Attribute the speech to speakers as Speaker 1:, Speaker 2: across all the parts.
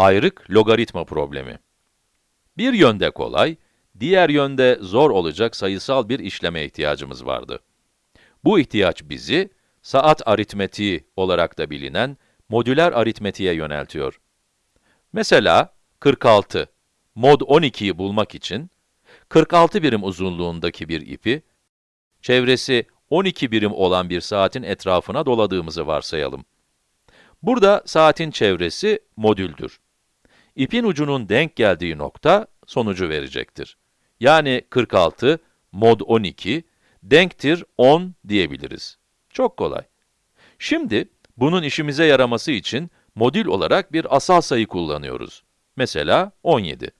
Speaker 1: Ayrık logaritma problemi. Bir yönde kolay, diğer yönde zor olacak sayısal bir işleme ihtiyacımız vardı. Bu ihtiyaç bizi, saat aritmetiği olarak da bilinen modüler aritmetiğe yöneltiyor. Mesela 46, mod 12'yi bulmak için 46 birim uzunluğundaki bir ipi, çevresi 12 birim olan bir saatin etrafına doladığımızı varsayalım. Burada saatin çevresi modüldür. İpin ucunun denk geldiği nokta sonucu verecektir. Yani 46 mod 12 denktir 10 diyebiliriz. Çok kolay. Şimdi bunun işimize yaraması için modül olarak bir asal sayı kullanıyoruz. Mesela 17.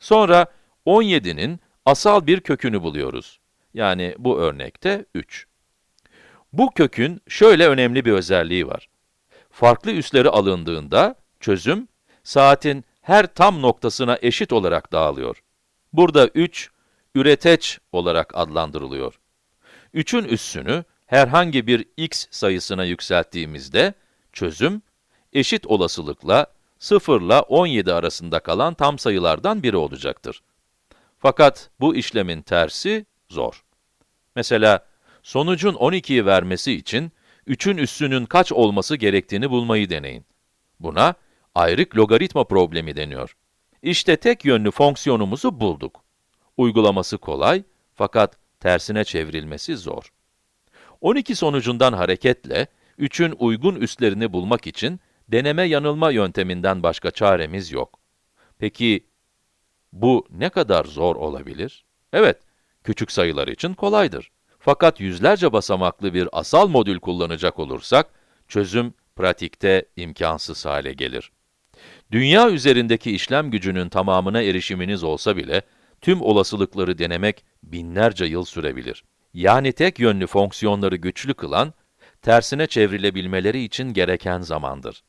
Speaker 1: Sonra 17'nin asal bir kökünü buluyoruz. Yani bu örnekte 3. Bu kökün şöyle önemli bir özelliği var. Farklı üsleri alındığında çözüm saatin her tam noktasına eşit olarak dağılıyor. Burada 3, üreteç olarak adlandırılıyor. 3'ün üssünü herhangi bir x sayısına yükselttiğimizde, çözüm, eşit olasılıkla 0 ile 17 arasında kalan tam sayılardan biri olacaktır. Fakat bu işlemin tersi zor. Mesela, sonucun 12'yi vermesi için 3'ün üssünün kaç olması gerektiğini bulmayı deneyin. Buna ayrık logaritma problemi deniyor. İşte tek yönlü fonksiyonumuzu bulduk. Uygulaması kolay fakat tersine çevrilmesi zor. 12 sonucundan hareketle 3'ün uygun üslerini bulmak için deneme yanılma yönteminden başka çaremiz yok. Peki bu ne kadar zor olabilir? Evet, küçük sayılar için kolaydır. Fakat yüzlerce basamaklı bir asal modül kullanacak olursak, çözüm pratikte imkansız hale gelir. Dünya üzerindeki işlem gücünün tamamına erişiminiz olsa bile, tüm olasılıkları denemek binlerce yıl sürebilir. Yani tek yönlü fonksiyonları güçlü kılan, tersine çevrilebilmeleri için gereken zamandır.